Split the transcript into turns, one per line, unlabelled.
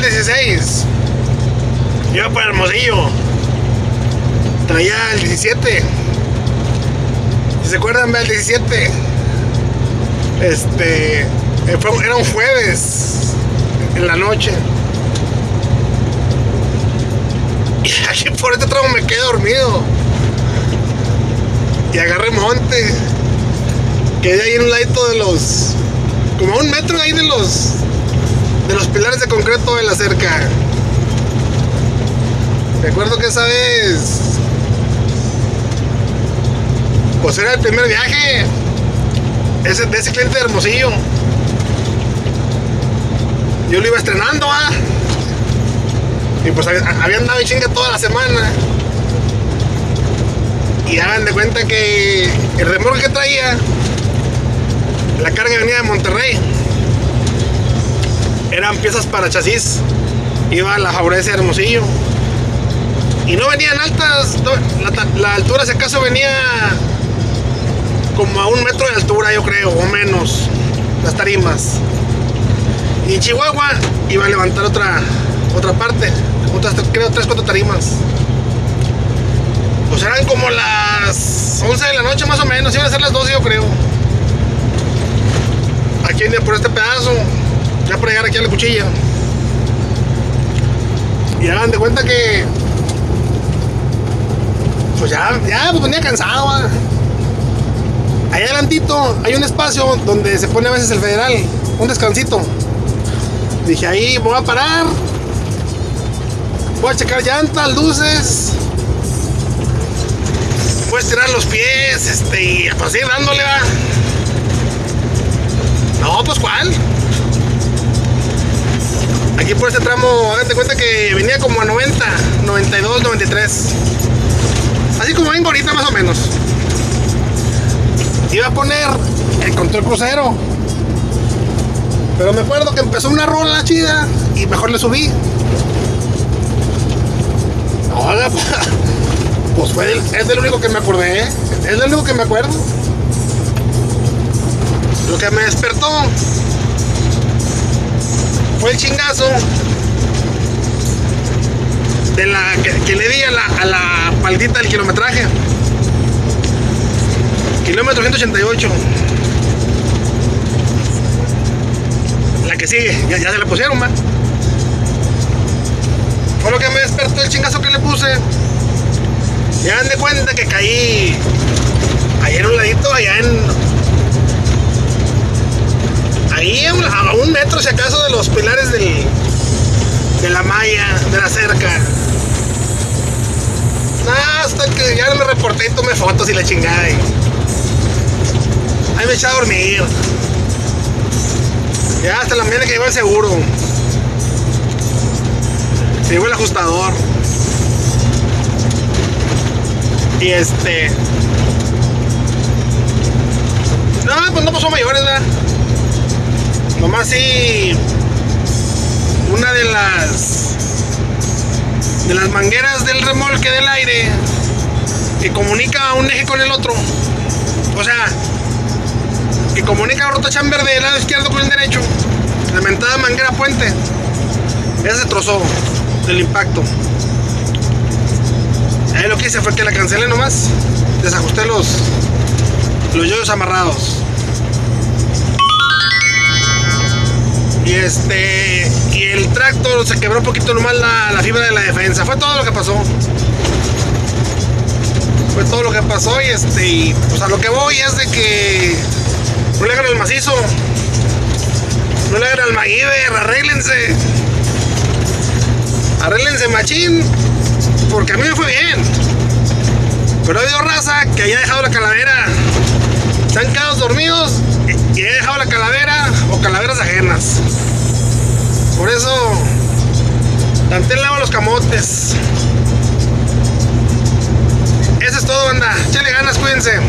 16. Iba para Hermosillo. Traía el 17. Si se acuerdan, el 17. Este. eh, fue- era un jueves. En la noche. Y aquí por este tramo me quedé dormido. Y agarré monte. Quedé ahí en un ladito de los. Como a un metro ahí de los. De los pilares de concreto de la cerca. Recuerdo que esa vez. Pues era el primer viaje. Ese, de ese cliente de Hermosillo. Yo lo iba estrenando, ¿ah? Y pues había, andado chinga toda la semana. Y hagan de cuenta que el remolque que traía, la carga venía de Monterrey. Eran piezas para chasis. Iba a la Favorece Hermosillo. Y no venían altas. la, la altura, si acaso, venía como a un metro de altura, yo creo, o menos. Las tarimas. Y en Chihuahua iba a levantar otra, otra parte. Otras, creo, tres, cuatro tarimas. Pues eran como las 11 de la noche más o menos, iban a ser las 12 yo creo. Aquí por este pedazo, a la cuchilla. Y hagan de cuenta que. Pues ya, ya, pues venía cansado. ah. Allá adelantito hay un espacio donde se pone a veces el federal, un descansito. Dije ahí voy a parar. Voy a checar llantas, luces. Voy a estirar los pies, este, y pues dándole, va. No, pues cuál. Por este tramo, háganse cuenta que venía como a 90, 92, 93. Así como vengo ahorita más o menos. Iba a poner el control crucero. Pero me acuerdo que empezó una rola chida y mejor le subí. Hola, pues fue el- es del único que me acordé. ¿eh? Es del único que me acuerdo. Lo que me despertó fue el chingazo de la que, le di a la, a la paldita del kilometraje. Kilómetro 188. La que sigue, ya, se la pusieron, man. Fue lo que me despertó el chingazo que le puse. Ya dan de cuenta que caí en un ladito, allá en. Ahí a un, metro, si acaso, de los pilares del, de la malla, de la cerca. Hasta que ya me reporté y tomé fotos y la chingada. Ahí me eché a dormir. Ya hasta la mañana que llegó el seguro. Llegó el ajustador. Y este. No, pues no pasó mayores, ¿verdad? Nomás sí. Una de las. De las mangueras del remolque del aire. Que comunica un eje con el otro. O sea. Que comunica la chamber del lado izquierdo con el derecho. La mentada manguera puente. Esa se trozó del impacto. Ahí lo que hice fue que la cancelé nomás. Desajusté los, los yoyos amarrados. Y este. Y el tractor se quebró un poquito nomás la, la fibra de la defensa. Fue todo lo que pasó. Fue todo lo que pasó. Y este. Y pues a lo que voy es de que. No le hagan el macizo. No le hagan al MacGyver. Arréglense. Arréglense machín. Porque a mí me fue bien. Pero ha habido raza que haya dejado la calavera. Se han quedado dormidos y he dejado la calavera o calaveras ajenas. Por eso, tanté lava los camotes. Eso es todo, banda. Échale ganas, cuídense.